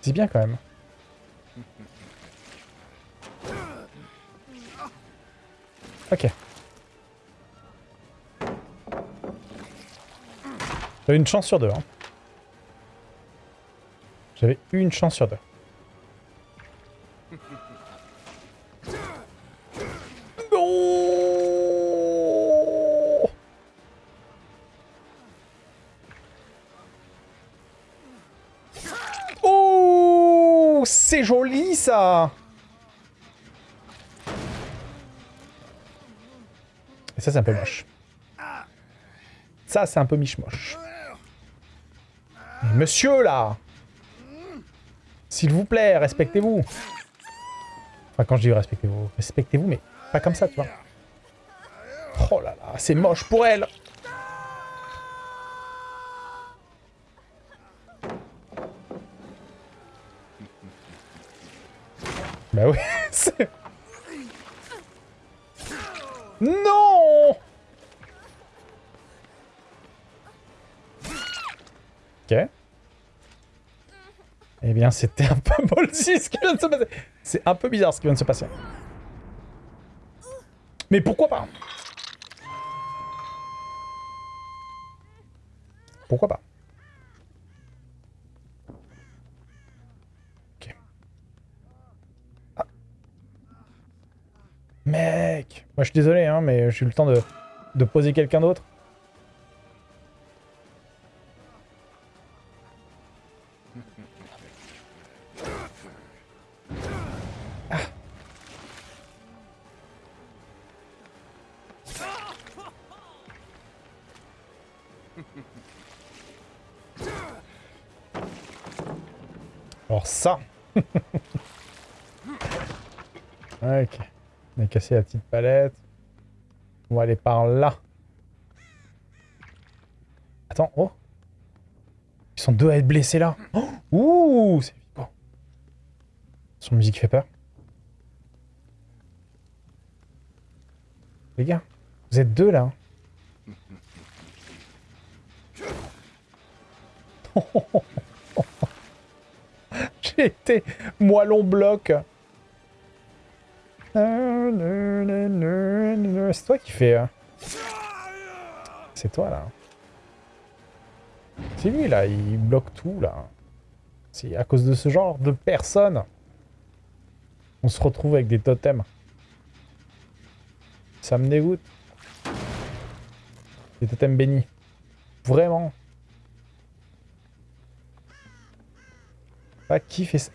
C'est bien quand même. Ok. J'avais une chance sur deux. Hein. J'avais une chance sur deux. Ça Et ça c'est un peu moche. Ça c'est un peu miche-moche. Monsieur là S'il vous plaît, respectez-vous Enfin quand je dis respectez-vous, respectez-vous mais pas comme ça tu vois. Oh là là, c'est moche pour elle Bah oui. Non Ok. Eh bien, c'était un peu ballsy ce qui vient de se passer. C'est un peu bizarre ce qui vient de se passer. Mais pourquoi pas? Pourquoi pas? Mec Moi, je suis désolé, hein, mais j'ai eu le temps de, de poser quelqu'un d'autre. Alors ça Ok. On a cassé la petite palette. On va aller par là. Attends, oh Ils sont deux à être blessés là. Oh Ouh C'est flippant. Son musique fait peur. Les gars, vous êtes deux là. J'ai été moellon bloc. C'est toi qui fais... hein. C'est toi là. C'est lui là, il bloque tout là. C'est à cause de ce genre de personnes. On se retrouve avec des totems. Ça me dégoûte. Des totems bénis. Vraiment. Pas qui ça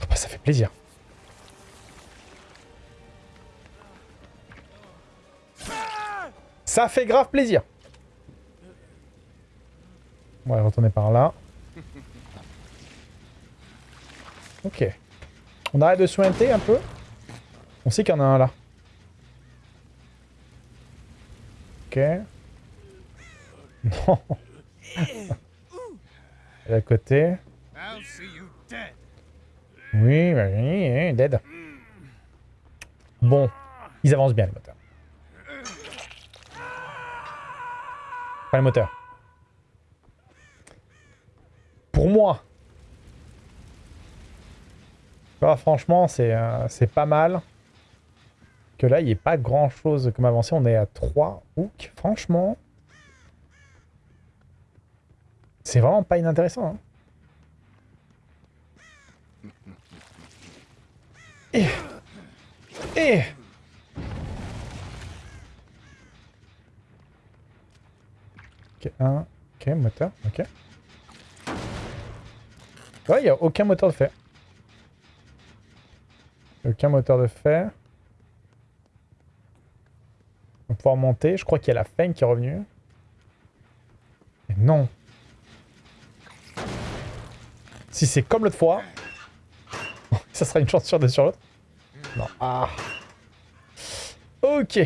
Ah bah, ça fait plaisir. Ça fait grave plaisir. On va retourner par là. Ok. On arrête de sointer un peu. On sait qu'il y en a un là. Ok. Non. À côté. Oui, bah, dead. Bon. Ils avancent bien, le moteur. Pas le moteur. Pour moi. Ah, franchement, c'est euh, c'est pas mal. Que là, il n'y ait pas grand chose comme avancé. On est à 3 hooks. Franchement. C'est vraiment pas inintéressant. Hein. Et... Et... Ok, un... Ok, moteur, ok. Ouais, il n'y a aucun moteur de fer. Aucun moteur de fer. On va pouvoir monter. Je crois qu'il y a la feigne qui est revenue. Mais non. Si c'est comme l'autre fois, ça sera une chance sur deux sur l'autre. Non. Ah. Ok.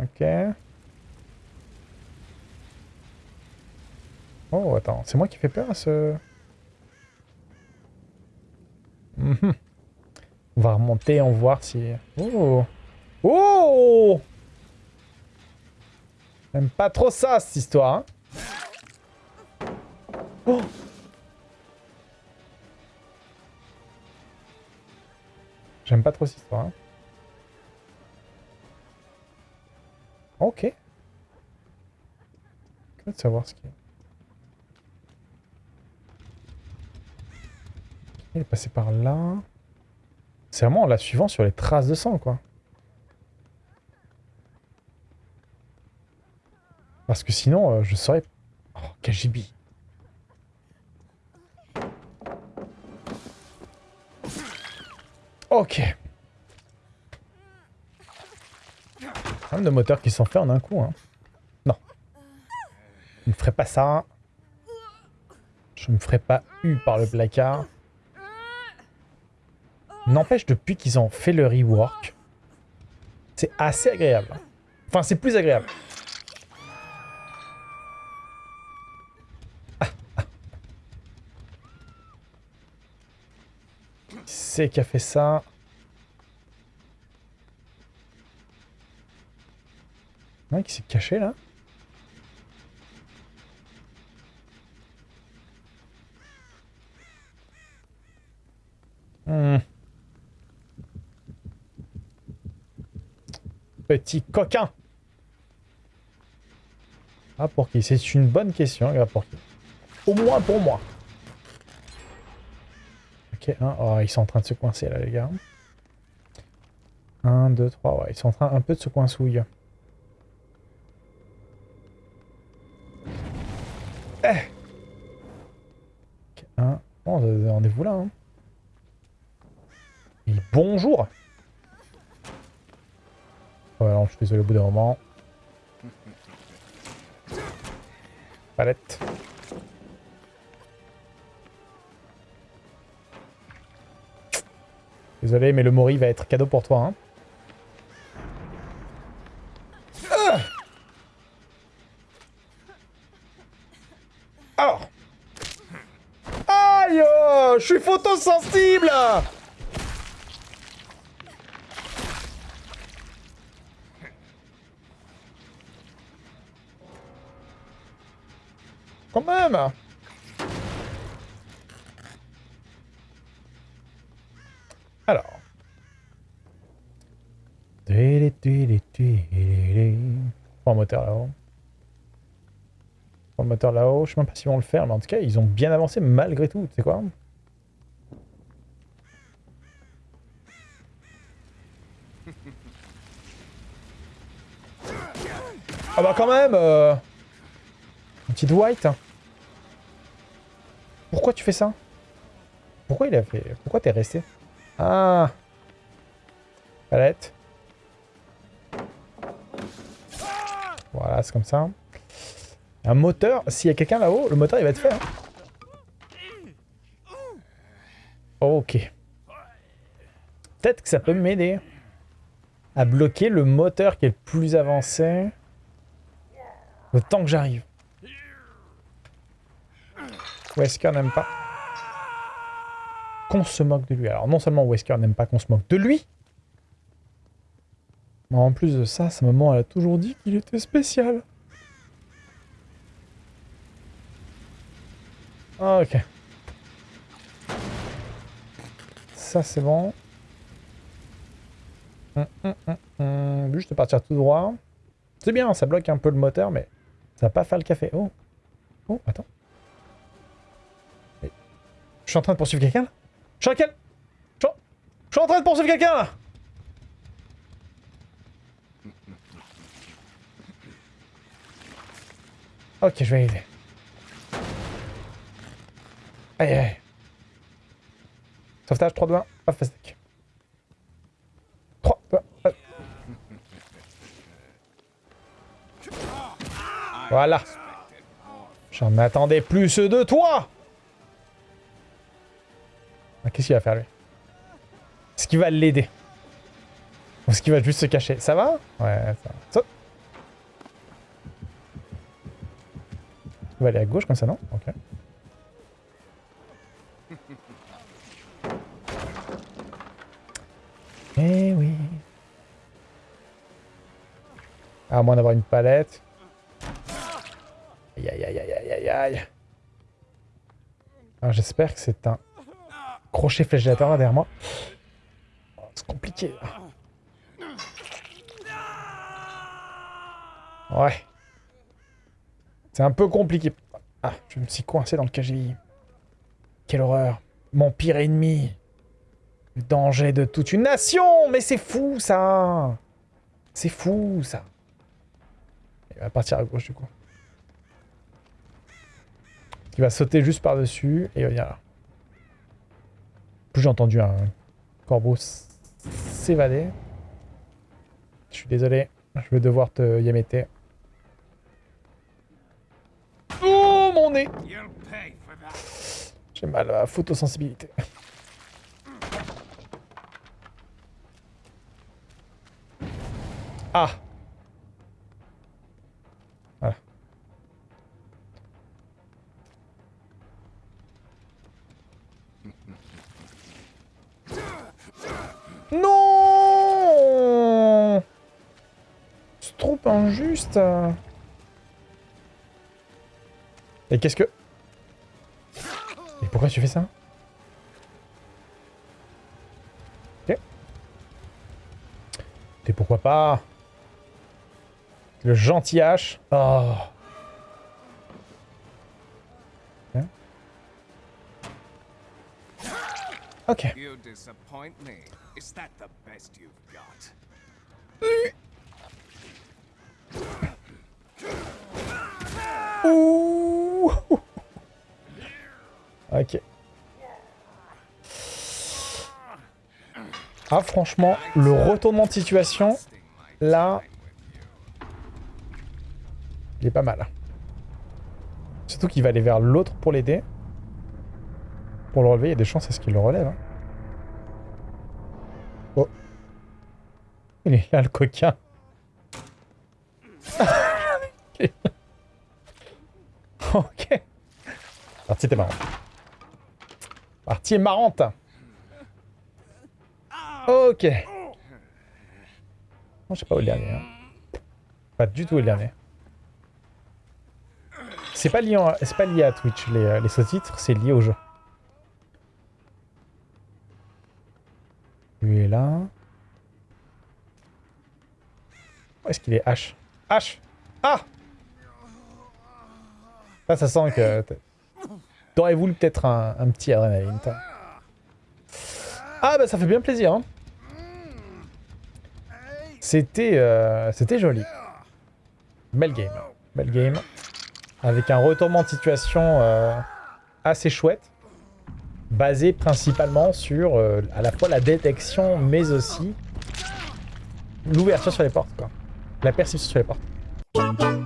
Ok. Oh, attends. C'est moi qui fais peur à ce... Mhm. On va remonter, on va voir si... Oh Oh J'aime pas trop ça, cette histoire. Hein. Oh J'aime pas trop cette histoire. Hein. Ok. Curieux de savoir ce qu'il a. Il est passé par là. C'est vraiment la suivante sur les traces de sang, quoi. Parce que sinon, euh, je saurais... Oh, KGB. Ok. Même de moteurs qui sont faits en un coup. Hein. Non. Je ne ferai pas ça. Je ne me ferai pas eu par le placard. N'empêche, depuis qu'ils ont fait le rework, c'est assez agréable. Enfin, c'est plus agréable. C'est qui a fait ça. Qui s'est caché là. Hmm. Petit coquin. Ah pour qui? C'est une bonne question, pour qui? Au moins pour moi. Ok, oh, ils sont en train de se coincer là les gars. 1, 2, 3, ouais, ils sont en train un peu de se coincouiller. Eh Bon, on est vous là. Hein. Et bonjour alors, je suis désolé au bout d'un moment. Palette. Désolé, mais le Mori va être cadeau pour toi. Hein. Je suis photosensible Quand même Alors. Pas un là-haut. Un moteur là-haut. Je sais même pas s'ils vont le faire, mais en tout cas, ils ont bien avancé malgré tout. Tu sais quoi Ah bah quand même euh... Petite white. Pourquoi tu fais ça? Pourquoi il a fait... Pourquoi t'es resté? Ah Palette. Voilà, c'est comme ça. Un moteur, s'il y a quelqu'un là-haut, le moteur il va être fait. Hein. Ok. Peut-être que ça peut m'aider à bloquer le moteur qui est le plus avancé. Le temps que j'arrive. Wesker n'aime pas? Qu'on se moque de lui. Alors non seulement Wesker n'aime pas qu'on se moque de lui, en plus de ça, sa maman elle a toujours dit qu'il était spécial. Ah, ok. Ça c'est bon. Hum, hum, hum, Juste partir tout droit. C'est bien, ça bloque un peu le moteur, mais ça va pas faire le café. Oh. Oh, attends. Je suis en train de poursuivre quelqu'un là? Je suis, je suis en train de poursuivre quelqu'un là Ok, je vais aider. Aïe aïe. Sauvetage 3, 2, 1, pas fast 3, 2, 1, Voilà. J'en attendais plus de toi ah, Qu'est-ce qu'il va faire lui? Est-ce qu'il va l'aider? Ou est-ce qu'il va juste se cacher? Ça va? Ouais, ça va. Va aller à gauche comme ça, non? Ok. Eh oui. À moins d'avoir une palette. Aïe aïe aïe aïe aïe aïe aïe. Alors j'espère que c'est un crochet flagellateur là derrière moi. C'est compliqué. là. Ouais. C'est un peu compliqué. Ah, je me suis coincé dans le KGI. Quelle horreur. Mon pire ennemi. Le danger de toute une nation Mais c'est fou, ça C'est fou, ça. Il va partir à gauche, du coup. Il va sauter juste par-dessus, et là. Plus j'ai entendu un corbeau s'évader. Je suis désolé, je vais devoir te yameter. Oh, mon J'ai mal à la photosensibilité. Ah Voilà. Non C'est trop injuste Et qu'est-ce que... Et pourquoi tu fais ça Ok. Et pourquoi pas Le gentil H. Oh. Bien. Ok. You Ah franchement, le retournement de situation, là, il est pas mal. Surtout qu'il va aller vers l'autre pour l'aider. Pour le relever, il y a des chances à ce qu'il le relève. hein. Oh. Il est là le coquin. ok. Partie était marrante. Partie est marrante. Ok. Non, je sais pas où le dernier. hein. Pas du tout où le dernier. C'est pas lié, pas lié à Twitch, les, euh, les sous-titres, c'est lié au jeu. Lui est là. Où est-ce qu'il est? H H Ah Là, ça sent que... T'aurais voulu peut-être un, petit adrénaline. Ah, bah ça fait bien plaisir, hein. C'était euh, c'était joli. Belle game. Belle game. Avec un retournement de situation euh, assez chouette. Basé principalement sur euh, à la fois la détection, mais aussi l'ouverture sur les portes. La perception sur les portes.